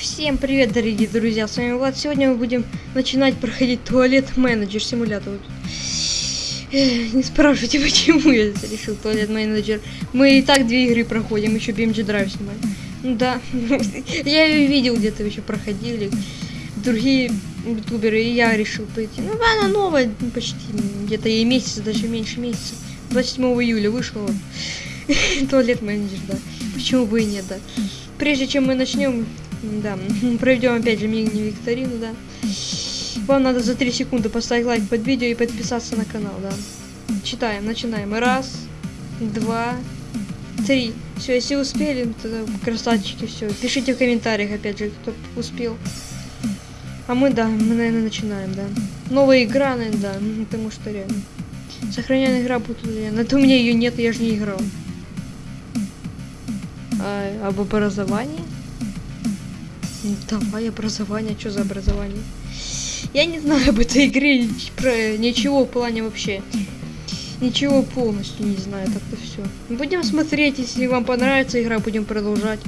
Всем привет, дорогие друзья, с вами Влад. Сегодня мы будем начинать проходить туалет менеджер симулятор. Не спрашивайте, почему я решил туалет менеджер. Мы и так две игры проходим, еще BMG Drive снимаем. Ну Да, я ее видел где-то еще проходили. Другие ютуберы, и я решил пойти. Ну, она новая, ну, почти где-то ей месяц, даже меньше месяца. 27 июля вот. Туалет менеджер, да. Почему бы и нет, да. Прежде чем мы начнем, да, проведем опять же мини-викторину, да. Вам надо за 3 секунды поставить лайк под видео и подписаться на канал, да. Читаем, начинаем. Раз, два, три. Все, если успели, тогда красавчики, все. Пишите в комментариях, опять же, кто успел. А мы, да, мы, наверное, начинаем, да. Новая игра, наверное, да, потому что реально. Сохраняемая игра будет, наверное. Это у меня ее нет, я же не играл. А, об образовании? Давай образование, что за образование? Я не знаю об этой игре про ничего в плане вообще. Ничего полностью не знаю, так-то все. Будем смотреть, если вам понравится игра, будем продолжать.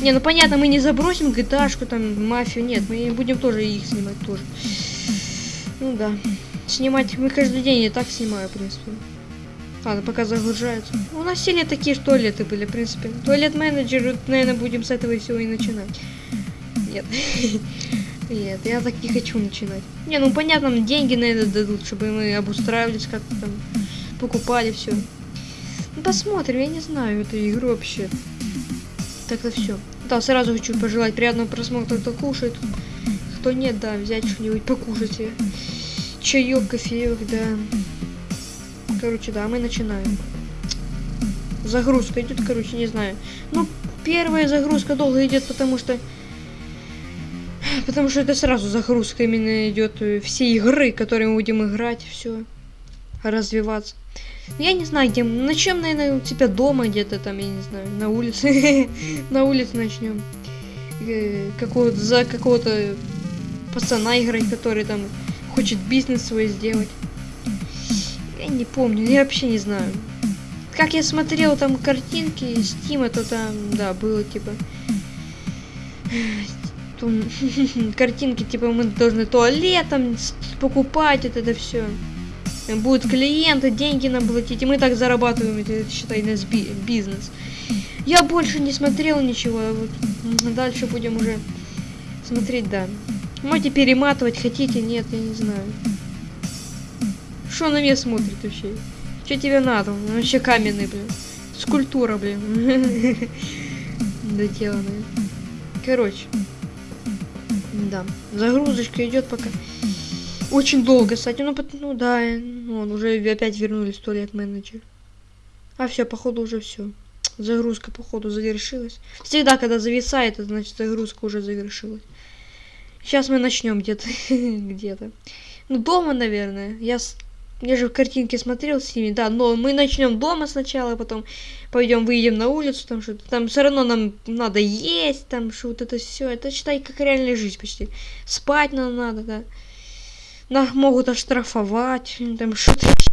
Не, ну понятно, мы не забросим gta там, мафию, нет, мы будем тоже их снимать тоже. Ну да. Снимать, мы каждый день и так снимаю, в принципе. Ладно, пока загружается. У нас все такие же туалеты были, в принципе. Туалет менеджер, наверное, будем с этого всего и начинать. Нет. Нет, я так не хочу начинать. Не, ну понятно, нам деньги на это дадут, чтобы мы обустраивались как-то там, покупали все. Ну посмотрим, я не знаю эту игру вообще. Так-то все. Да, сразу хочу пожелать приятного просмотра, кто кушает. Кто нет, да, взять что-нибудь покушать. Чаек, кофеек, да. Короче, да, мы начинаем. Загрузка идет, короче, не знаю. Ну, первая загрузка долго идет, потому что... Потому что это сразу загрузка именно идет э, все игры, которые мы будем играть, все. Развиваться. Я не знаю, где мы. Начнем, наверное, у тебя дома где-то там, я не знаю, на улице. На улице начнем. Какого-то за какого-то пацана играть, который там хочет бизнес свой сделать. Я не помню, я вообще не знаю. Как я смотрел там картинки Steam, то там, да, было типа... там картинки, типа, мы должны туалет там с- покупать, вот это все. Будут клиенты, деньги нам платить, и мы так зарабатываем, это, считай, би- бизнес. Я больше не смотрел ничего, а вот дальше будем уже смотреть, да. Можете перематывать, хотите, нет, я не знаю. Что на меня смотрит вообще? Что тебе надо? Вообще каменный, блин. Скульптура, блин. Доделанная. Короче. Да. Загрузочка идет пока. Очень долго, кстати. Ну, ну да, вон, уже опять вернулись в туалет менеджер. А все, походу уже все. Загрузка, походу, завершилась. Всегда, когда зависает, это значит загрузка уже завершилась. Сейчас мы начнем где-то. где-то. Ну, дома, наверное. Я, я же в картинке смотрел с ними, да, но мы начнем дома сначала, потом пойдем, выйдем на улицу, там что-то. Там все равно нам надо есть, там что вот это все. Это считай как реальная жизнь почти. Спать нам надо, да. Нас могут оштрафовать, там что-то.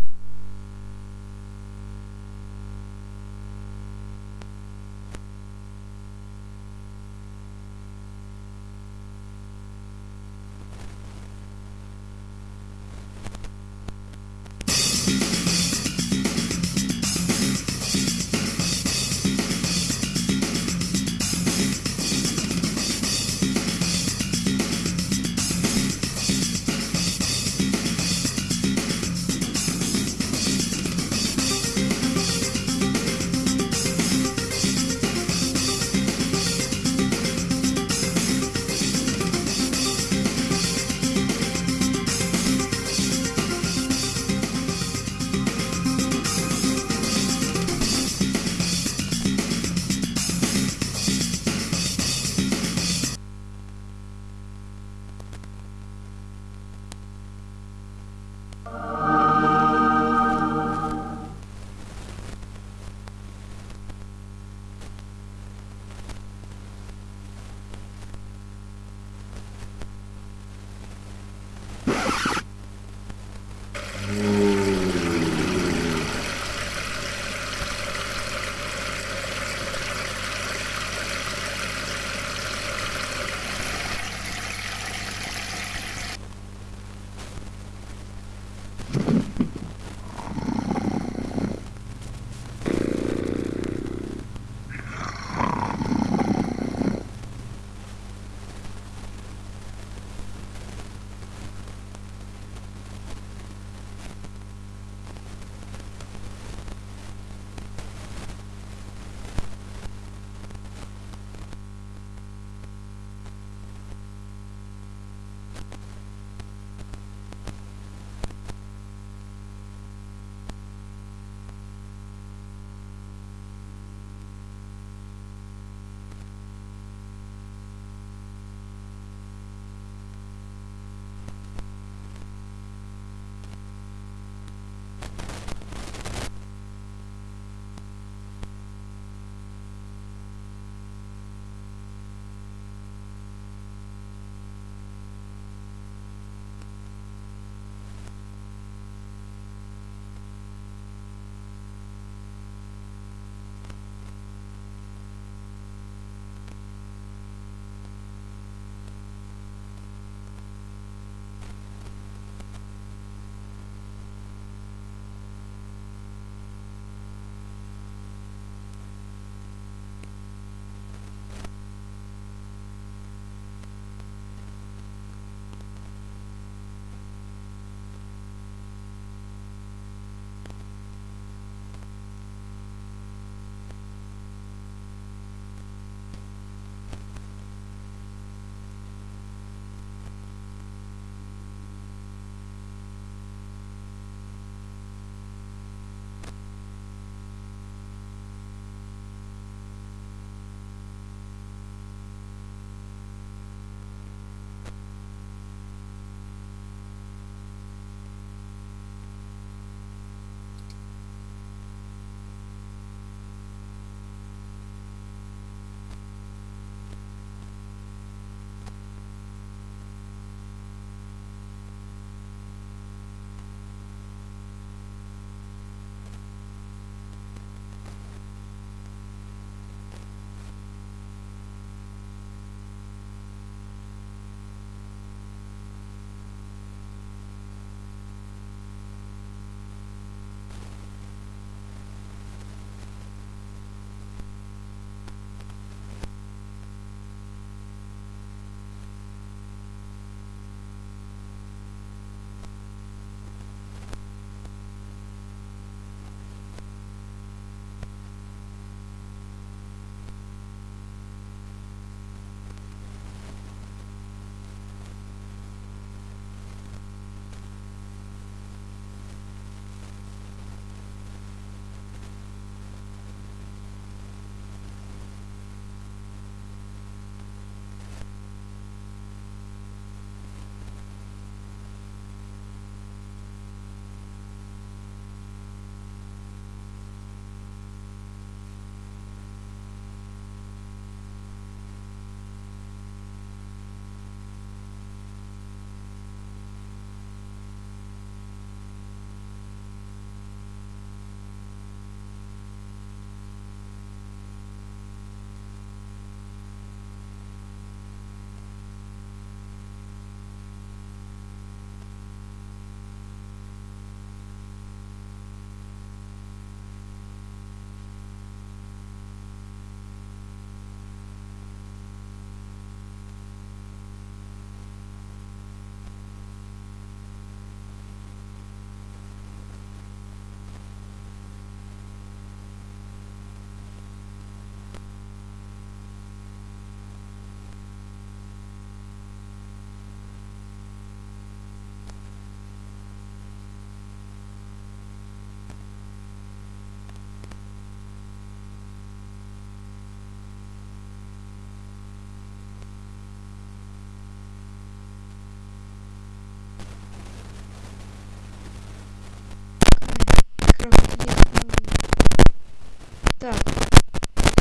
Так.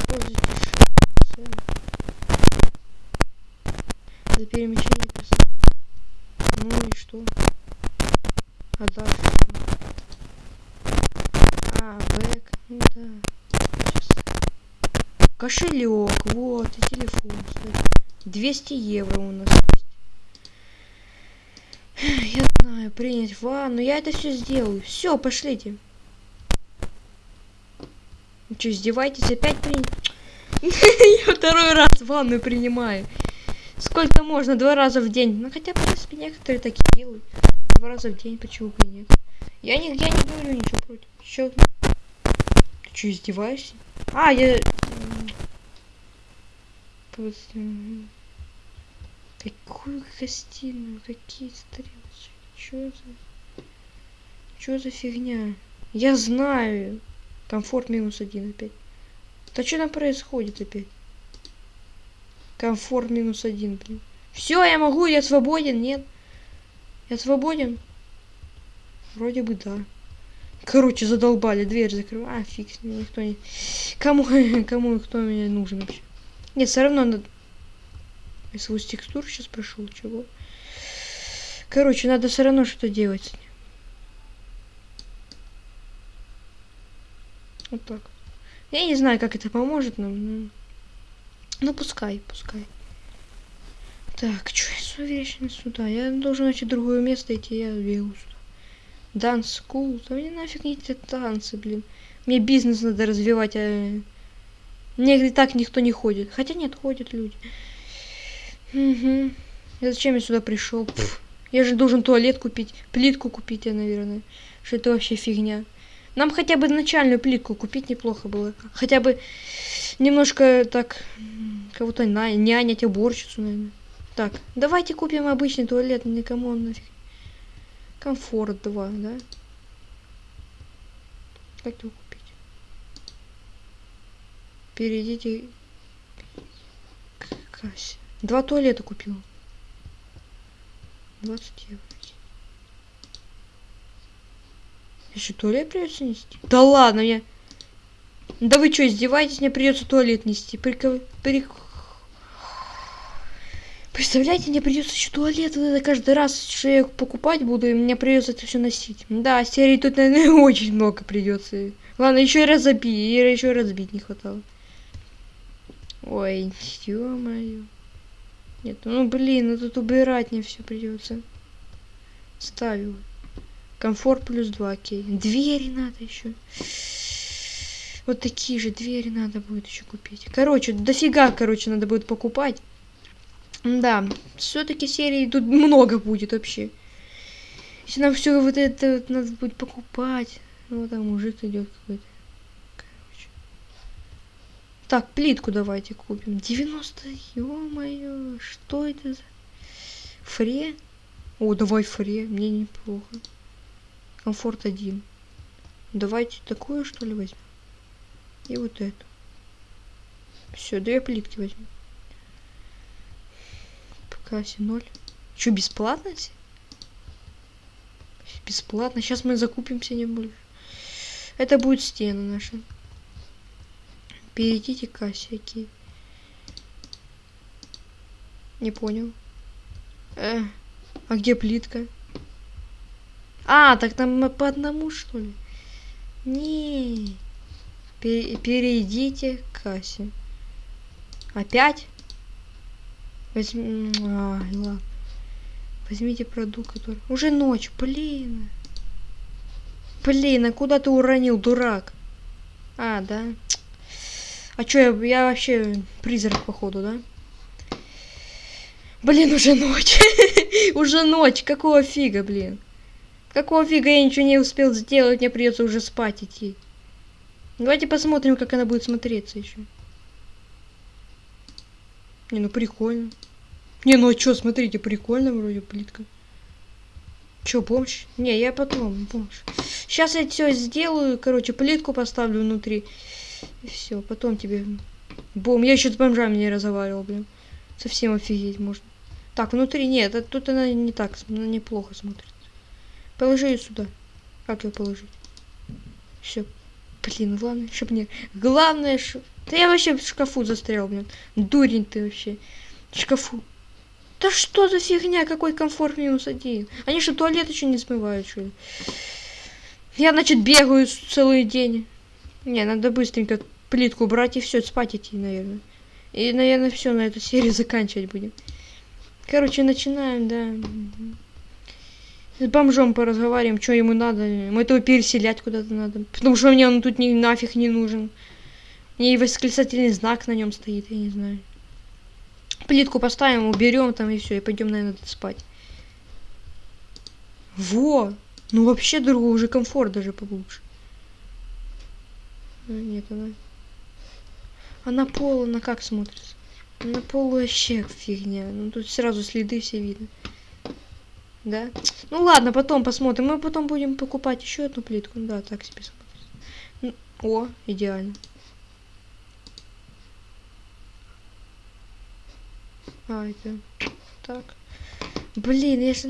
Позитив. За перемещение персонажа. Ну и что? А дальше? А, бэк. Ну да. Сейчас. Кошелек. Вот, и телефон, кстати. 200 евро у нас есть. Я знаю, принять ванну. Я это все сделаю. Все, пошлите. Что, издеваетесь? Опять принять? Я второй раз ванну принимаю. Сколько можно? Два раза в день. Ну хотя, в принципе, некоторые такие делают. Два раза в день, почему бы и нет? Я не, я не говорю ничего против. Чё? Ты что, издеваешься? А, я... Какую гостиную? Какие стрелочки? Чё за... Чё за фигня? Я знаю. Комфорт минус один опять. Да что там происходит опять? Комфорт минус один, блин. Все, я могу, я свободен, нет? Я свободен? Вроде бы да. Короче, задолбали, дверь закрываю. А, фиг никто не... Кому, кому кто мне нужен вообще? Нет, все равно надо... Я свой текстур сейчас прошел, чего? Короче, надо все равно что-то делать с ним. Вот так. Я не знаю, как это поможет нам, но... Ну, пускай, пускай. Так, что я вечно сюда? Я должен найти другое место идти, я бегу сюда. Данс скул. Да мне нафиг не эти танцы, блин. Мне бизнес надо развивать, а... И так никто не ходит. Хотя нет, ходят люди. Угу. Я зачем я сюда пришел? Я же должен туалет купить, плитку купить, я, наверное. Что это вообще фигня. Нам хотя бы начальную плитку купить неплохо было. Хотя бы немножко так кого-то нянять, уборщицу, наверное. Так, давайте купим обычный туалет, никому он нафиг. Комфорт 2, да? Как его купить? Перейдите к кассе. Два туалета купил. 20 евро. Еще туалет придется нести? Да ладно, я... Да вы что, издеваетесь? Мне придется туалет нести. Прикол... Прик... Представляете, мне придется еще туалет это каждый раз, что я покупать буду, и мне придется это все носить. Да, серии тут, наверное, очень много придется. Ладно, еще и разобить, еще и разбить не хватало. Ой, ё-моё. Нет, ну блин, ну тут убирать мне все придется. Ставил. Комфорт плюс 2, окей. Двери надо еще. Вот такие же двери надо будет еще купить. Короче, дофига, короче, надо будет покупать. Да, все-таки серии тут много будет вообще. Если нам все вот это вот надо будет покупать. Ну, там мужик идет какой-то. Короче. Так, плитку давайте купим. 90, ё-моё, что это за... Фре? О, давай фре, мне неплохо. Комфорт один. Давайте такую, что ли, возьмем. И вот эту. Все, две плитки возьмем. По кассе ноль. Что, бесплатно? Бесплатно. Сейчас мы закупимся не больше. Это будет стены наши. Перейдите кассе. Не понял. Э, а где плитка? А, так там по одному, что ли? Не. перейдите к кассе. Опять? Возьми... А, ладно. Возьмите продукт, который... Уже ночь, блин. Блин, а куда ты уронил, дурак? А, да. А чё, я, я вообще призрак, походу, да? Блин, уже ночь. уже ночь, какого фига, блин? Какого фига я ничего не успел сделать, мне придется уже спать идти. Давайте посмотрим, как она будет смотреться еще. Не, ну прикольно. Не, ну а что, смотрите, прикольно вроде плитка. Че, помощь? Не, я потом, помощь. Сейчас я все сделаю, короче, плитку поставлю внутри. И все, потом тебе... Бом, я еще с бомжами не разговаривал, блин. Совсем офигеть можно. Так, внутри нет, тут она не так, неплохо смотрит. Положи ее сюда. Как ее положить? Все. Блин, главное, чтоб не... Главное, что... Да я вообще в шкафу застрял, блин. Дурень ты вообще. В шкафу. Да что за фигня, какой комфорт минус один? Они что, туалет еще не смывают, что ли? Я, значит, бегаю целый день. Не, надо быстренько плитку брать и все, спать идти, наверное. И, наверное, все на эту серию заканчивать будем. Короче, начинаем, да. С бомжом поразговариваем, что ему надо. Мы этого переселять куда-то надо. Потому что мне он тут не, нафиг не нужен. Мне и восклицательный знак на нем стоит, я не знаю. Плитку поставим, уберем там и все, и пойдем, наверное, спать. Во! Ну вообще другой уже комфорт даже получше. А, нет, она... А на пол она как смотрится? На пол вообще фигня. Ну тут сразу следы все видно. Да? Ну ладно, потом посмотрим. Мы потом будем покупать еще одну плитку. Да, так себе смотрится. О, идеально. А, это... Так. Блин, если...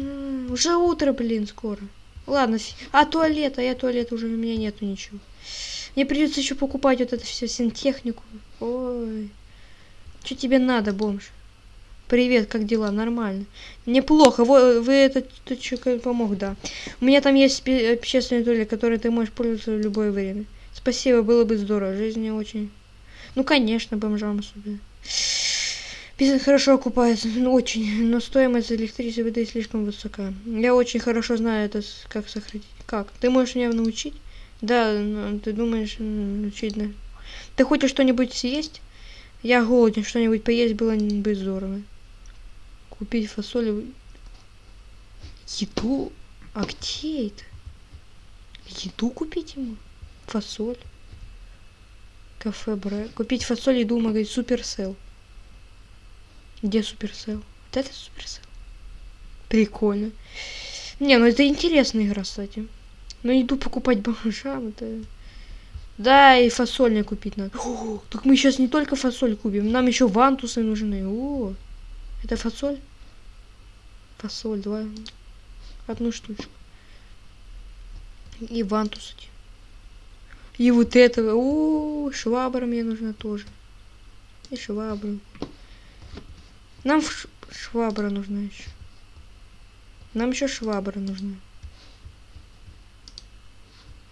Уже утро, блин, скоро. Ладно, а туалет, а я туалет уже у меня нету ничего. Мне придется еще покупать вот это все сантехнику. Ой. Что тебе надо, бомж? Привет, как дела? Нормально. Неплохо. Вы, вы это, это что, помог, да. У меня там есть общественный туалет, который ты можешь пользоваться в любое время. Спасибо, было бы здорово. Жизнь не очень... Ну, конечно, бомжам особенно. Бизнес хорошо окупается, ну, очень, но стоимость электричества воды слишком высока. Я очень хорошо знаю это, как сохранить. Как? Ты можешь меня научить? Да, ну, ты думаешь, учить, да? Ты хочешь что-нибудь съесть? Я голоден, что-нибудь поесть было бы здорово. Купить фасоль. Еду? А где это? Еду купить ему? Фасоль. Кафе Бре. Купить фасоль, еду, магазин Суперсел. Где Суперсел? Вот это Суперсел. Прикольно. Не, ну это интересная игра, кстати. Но иду покупать бомжам, это... Да, и фасоль мне купить надо. О, так мы сейчас не только фасоль купим, нам еще вантусы нужны. О, это фасоль? Фасоль, два. Одну штучку. И вантус И вот этого. О, швабра мне нужна тоже. И швабру. Нам швабра нужна еще. Нам еще швабра нужна.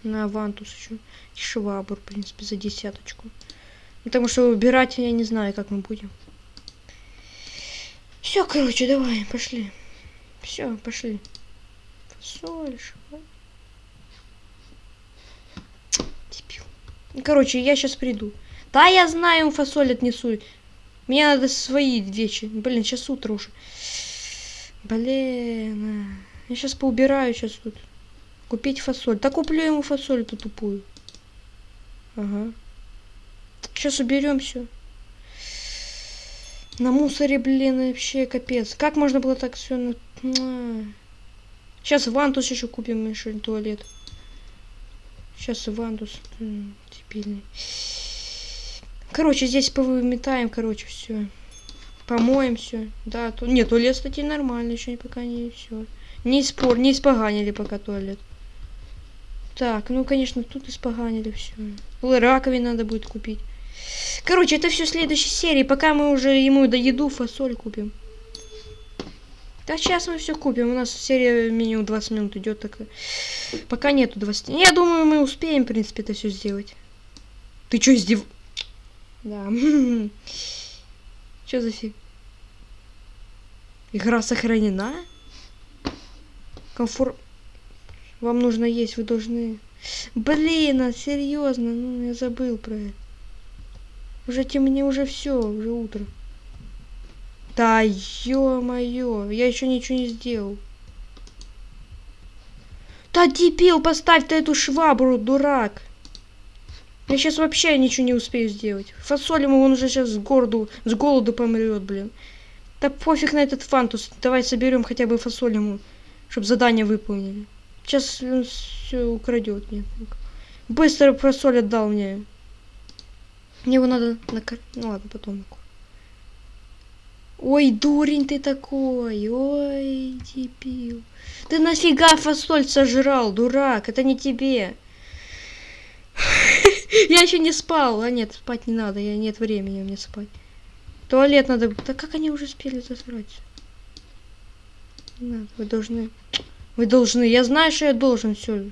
На вантус еще. И швабр, в принципе, за десяточку. Потому что убирать я не знаю, как мы будем. Все, короче, давай, пошли. Все, пошли. Фасоль, швабра. Короче, я сейчас приду. Да, я знаю, фасоль отнесу. Мне надо свои вещи. Блин, сейчас утро уже. Блин. Я сейчас поубираю сейчас тут. Купить фасоль. Да куплю ему фасоль эту тупую. Ага. Сейчас уберем все. На мусоре, блин, вообще капец. Как можно было так все. Сейчас вантус еще купим, еще туалет. Сейчас вантус. Дебильный. Короче, здесь повыметаем, короче, все. Помоем все. Да, то... Нет, туалет, кстати, нормально, еще пока не все. Не спор, не испоганили пока туалет. Так, ну, конечно, тут испоганили все. Раковин надо будет купить. Короче, это все в следующей серии, пока мы уже ему до еду фасоль купим. Да сейчас мы все купим. У нас серия минимум 20 минут идет. Так... Пока нету 20. Я думаю, мы успеем, в принципе, это все сделать. Ты что, издев... Да. Что за фиг? Игра сохранена? Комфорт... Вам нужно есть, вы должны... Блин, а серьезно, ну я забыл про это. Уже темнее, уже все, уже утро. Да ё-моё, я еще ничего не сделал. Да дебил, поставь ты эту швабру, дурак. Я сейчас вообще ничего не успею сделать. Фасоль ему он уже сейчас с городу, с голоду помрет, блин. Да пофиг на этот фантус. Давай соберем хотя бы фасоль ему, чтобы задание выполнили. Сейчас он все украдет мне. Быстро фасоль отдал мне. Мне его надо накор... Ну ладно, потом. Ой, дурень ты такой. Ой, дебил. Ты нафига фасоль сожрал, дурак? Это не тебе. Я еще не спал. А нет, спать не надо. Я нет времени мне спать. Туалет надо. Да как они уже успели засрать? Надо, вы должны. Вы должны. Я знаю, что я должен. Все.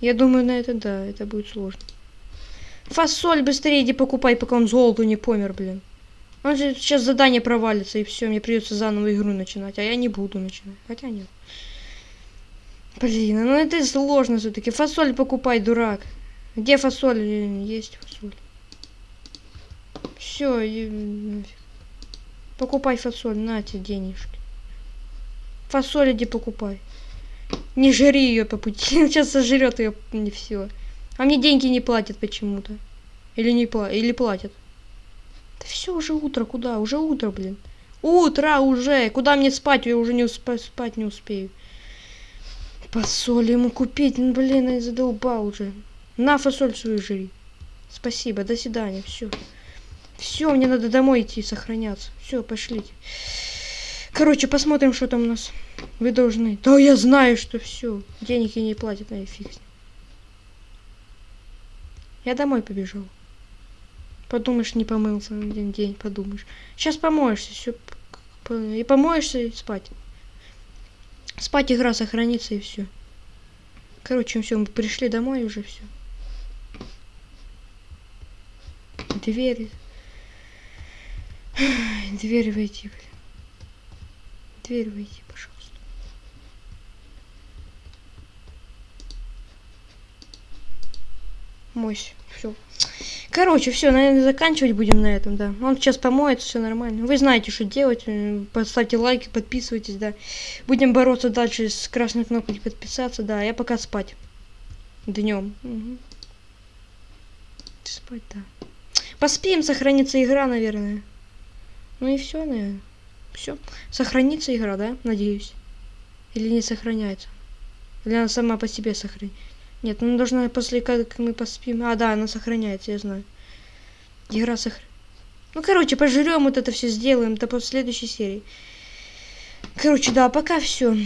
Я думаю, на это да, это будет сложно. Фасоль быстрее иди покупай, пока он золоту не помер, блин. Он же сейчас задание провалится, и все, мне придется заново игру начинать. А я не буду начинать. Хотя нет. Блин, ну это сложно все-таки. Фасоль покупай, дурак. Где фасоль? Есть фасоль. Все. Покупай фасоль, на тебе денежки. Фасоль иди покупай. Не жри ее по пути. Сейчас сожрет ее не все. А мне деньги не платят почему-то. Или не пла или платят. Да все, уже утро, куда? Уже утро, блин. Утро уже! Куда мне спать? Я уже не усп спать не успею. Фасоль ему купить, ну блин, я задолбал уже. На фасоль свою жри. Спасибо, до свидания, все. Все, мне надо домой идти сохраняться. Все, пошлите. Короче, посмотрим, что там у нас. Вы должны. Да я знаю, что все. Денег я не платят, на фиг. Я домой побежал. Подумаешь, не помылся один день, подумаешь. Сейчас помоешься, все. И помоешься и спать. Спать игра сохранится и все. Короче, все, мы пришли домой уже все. Дверь. Дверь войти, блин. Дверь войти, пожалуйста. Мощь. Все. Короче, все, наверное, заканчивать будем на этом, да. Он сейчас помоется, все нормально. Вы знаете, что делать. Поставьте лайки, подписывайтесь, да. Будем бороться дальше с красной кнопкой подписаться, да. Я пока спать. Днем. Угу. Спать, да. Поспим, сохранится игра, наверное. Ну и все, наверное. Все. Сохранится игра, да? Надеюсь. Или не сохраняется? Или она сама по себе сохранится? Нет, она должна после как мы поспим. А, да, она сохраняется, я знаю. Игра сохраняется. Ну, короче, пожрем вот это все сделаем до следующей серии. Короче, да, пока все.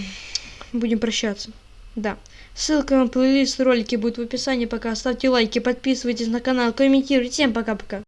Будем прощаться. Да. Ссылка на плейлист ролики будет в описании. Пока ставьте лайки, подписывайтесь на канал, комментируйте. Всем пока-пока.